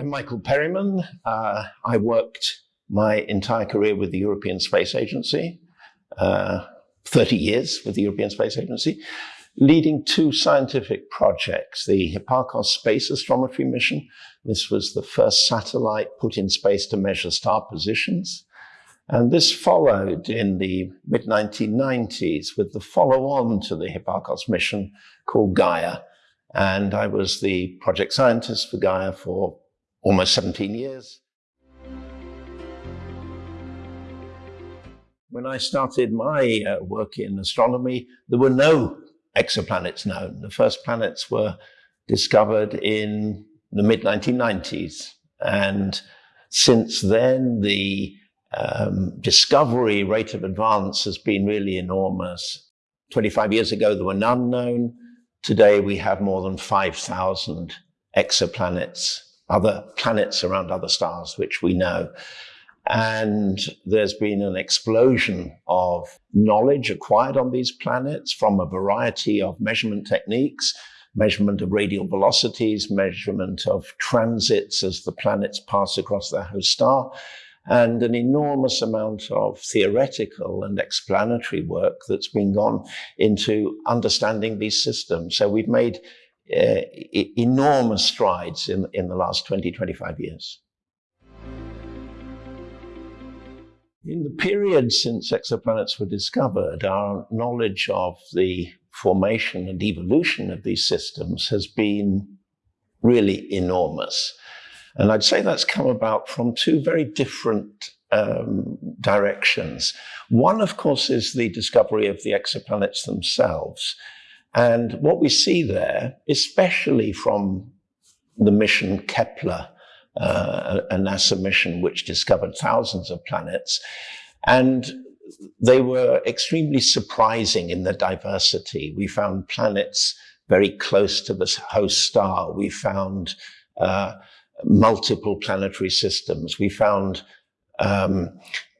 I'm Michael Perryman. Uh, I worked my entire career with the European Space Agency, uh, 30 years with the European Space Agency, leading two scientific projects, the Hipparcos Space Astrometry Mission. This was the first satellite put in space to measure star positions. And this followed in the mid-1990s with the follow-on to the Hipparcos mission called Gaia. And I was the project scientist for Gaia for almost 17 years. When I started my uh, work in astronomy, there were no exoplanets known. The first planets were discovered in the mid 1990s. And since then, the um, discovery rate of advance has been really enormous. 25 years ago, there were none known. Today, we have more than 5,000 exoplanets other planets around other stars, which we know. And there's been an explosion of knowledge acquired on these planets from a variety of measurement techniques, measurement of radial velocities, measurement of transits as the planets pass across their host star, and an enormous amount of theoretical and explanatory work that's been gone into understanding these systems. So we've made enormous strides in, in the last 20, 25 years. In the period since exoplanets were discovered, our knowledge of the formation and evolution of these systems has been really enormous. And I'd say that's come about from two very different um, directions. One, of course, is the discovery of the exoplanets themselves. And what we see there, especially from the mission Kepler, uh, a NASA mission which discovered thousands of planets, and they were extremely surprising in their diversity. We found planets very close to the host star. We found uh, multiple planetary systems. We found um,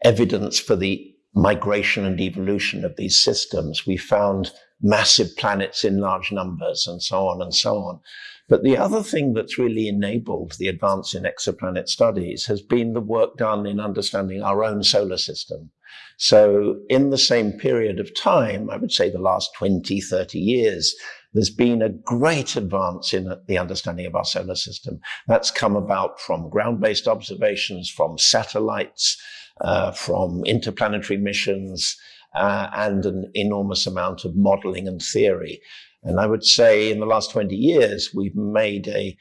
evidence for the migration and evolution of these systems. We found massive planets in large numbers and so on and so on. But the other thing that's really enabled the advance in exoplanet studies has been the work done in understanding our own solar system. So in the same period of time, I would say the last 20, 30 years, there's been a great advance in the understanding of our solar system. That's come about from ground-based observations, from satellites, uh, from interplanetary missions, uh, and an enormous amount of modeling and theory. And I would say in the last 20 years, we've made a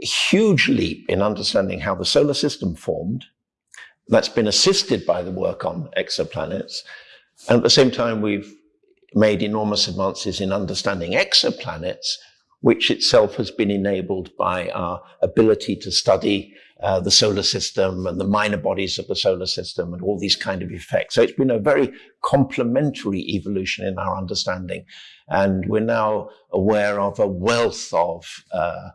huge leap in understanding how the solar system formed. That's been assisted by the work on exoplanets. And at the same time, we've made enormous advances in understanding exoplanets, which itself has been enabled by our ability to study uh, the solar system and the minor bodies of the solar system and all these kind of effects. So it's been a very complementary evolution in our understanding. And we're now aware of a wealth of uh,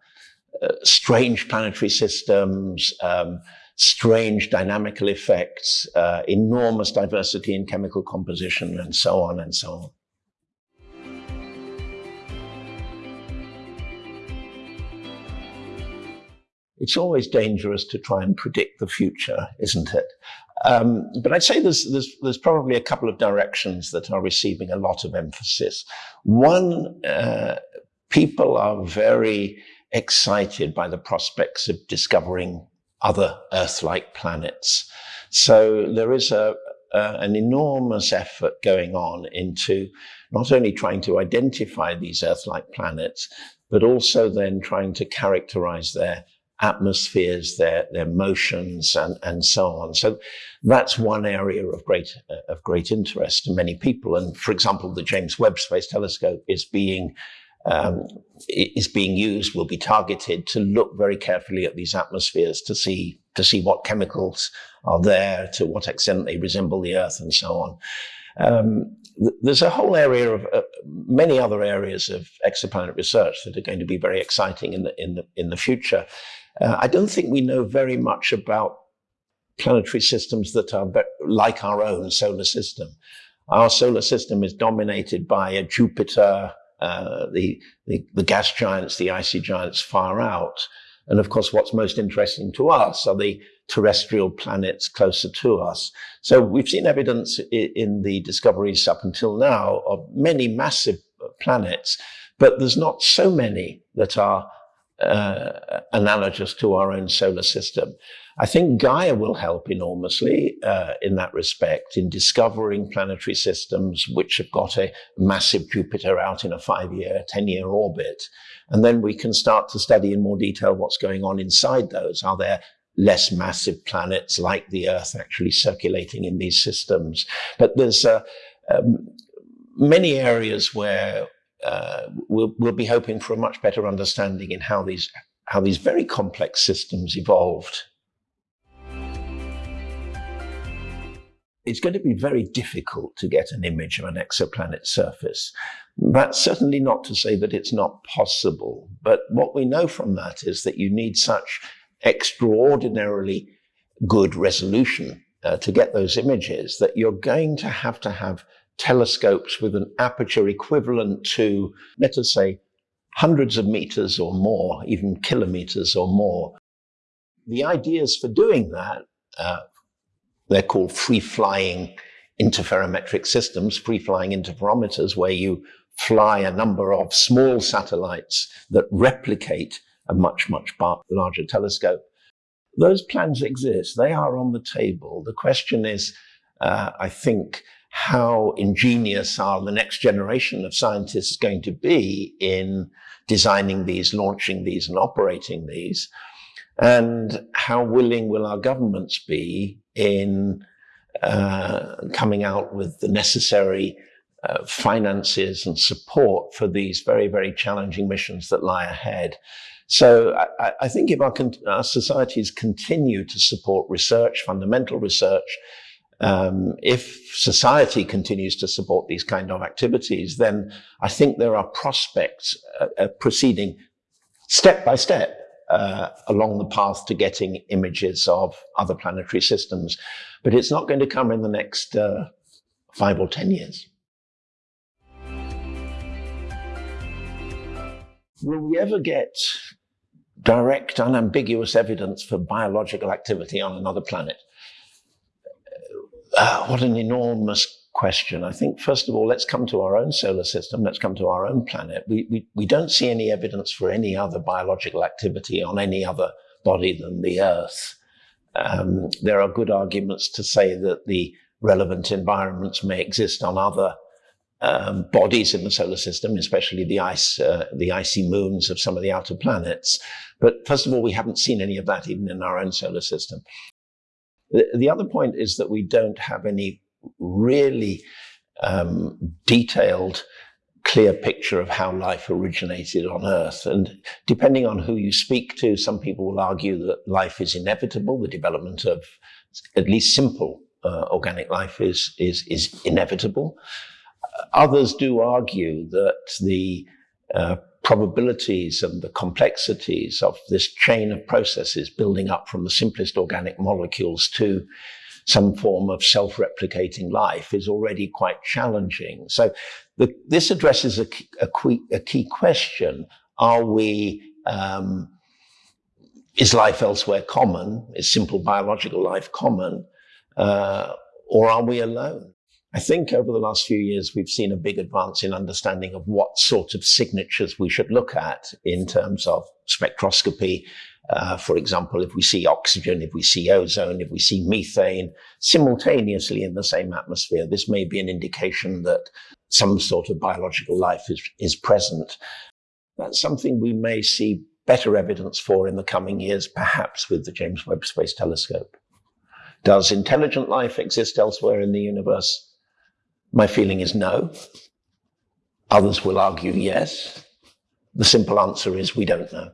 uh, strange planetary systems, um, strange dynamical effects, uh, enormous diversity in chemical composition, and so on and so on. It's always dangerous to try and predict the future, isn't it? Um, but I'd say there's, there's, there's, probably a couple of directions that are receiving a lot of emphasis. One, uh, people are very excited by the prospects of discovering other Earth-like planets. So there is a, a, an enormous effort going on into not only trying to identify these Earth-like planets, but also then trying to characterize their atmospheres, their, their motions, and, and so on. So that's one area of great, uh, of great interest to many people. And for example, the James Webb Space Telescope is being um, is being used, will be targeted to look very carefully at these atmospheres to see to see what chemicals are there, to what extent they resemble the Earth, and so on. Um, there's a whole area of uh, many other areas of exoplanet research that are going to be very exciting in the in the in the future. Uh, I don't think we know very much about planetary systems that are like our own solar system. Our solar system is dominated by a Jupiter, uh, the, the, the, gas giants, the icy giants far out. And of course, what's most interesting to us are the terrestrial planets closer to us. So we've seen evidence in the discoveries up until now of many massive planets, but there's not so many that are uh, analogous to our own solar system. I think Gaia will help enormously uh, in that respect in discovering planetary systems which have got a massive Jupiter out in a five-year, 10-year orbit. And then we can start to study in more detail what's going on inside those. Are there less massive planets like the Earth actually circulating in these systems? But there's uh, um, many areas where uh, we'll, we'll be hoping for a much better understanding in how these how these very complex systems evolved. It's going to be very difficult to get an image of an exoplanet surface. That's certainly not to say that it's not possible, but what we know from that is that you need such extraordinarily good resolution uh, to get those images that you're going to have to have telescopes with an aperture equivalent to, let us say, hundreds of meters or more, even kilometers or more. The ideas for doing that, uh, they're called free-flying interferometric systems, free-flying interferometers, where you fly a number of small satellites that replicate a much, much larger telescope. Those plans exist. They are on the table. The question is, uh, I think, how ingenious are the next generation of scientists going to be in designing these, launching these, and operating these? And how willing will our governments be in uh, coming out with the necessary uh, finances and support for these very, very challenging missions that lie ahead? So I, I think if our, our societies continue to support research, fundamental research, um, if society continues to support these kind of activities, then I think there are prospects uh, uh, proceeding step by step uh, along the path to getting images of other planetary systems. But it's not going to come in the next uh, five or 10 years. Will we ever get direct, unambiguous evidence for biological activity on another planet? Uh, what an enormous question. I think, first of all, let's come to our own solar system. Let's come to our own planet. We, we, we don't see any evidence for any other biological activity on any other body than the Earth. Um, there are good arguments to say that the relevant environments may exist on other um, bodies in the solar system, especially the ice, uh, the icy moons of some of the outer planets. But first of all, we haven't seen any of that even in our own solar system. The, the other point is that we don't have any really um, detailed, clear picture of how life originated on Earth. And depending on who you speak to, some people will argue that life is inevitable. The development of at least simple uh, organic life is, is, is inevitable. Others do argue that the uh, probabilities and the complexities of this chain of processes building up from the simplest organic molecules to some form of self-replicating life is already quite challenging. So the, this addresses a, a, key, a, key question. Are we, um, is life elsewhere common? Is simple biological life common? Uh, or are we alone? I think over the last few years, we've seen a big advance in understanding of what sort of signatures we should look at in terms of spectroscopy. Uh, for example, if we see oxygen, if we see ozone, if we see methane simultaneously in the same atmosphere, this may be an indication that some sort of biological life is, is present. That's something we may see better evidence for in the coming years, perhaps with the James Webb Space Telescope. Does intelligent life exist elsewhere in the universe? My feeling is no. Others will argue yes. The simple answer is we don't know.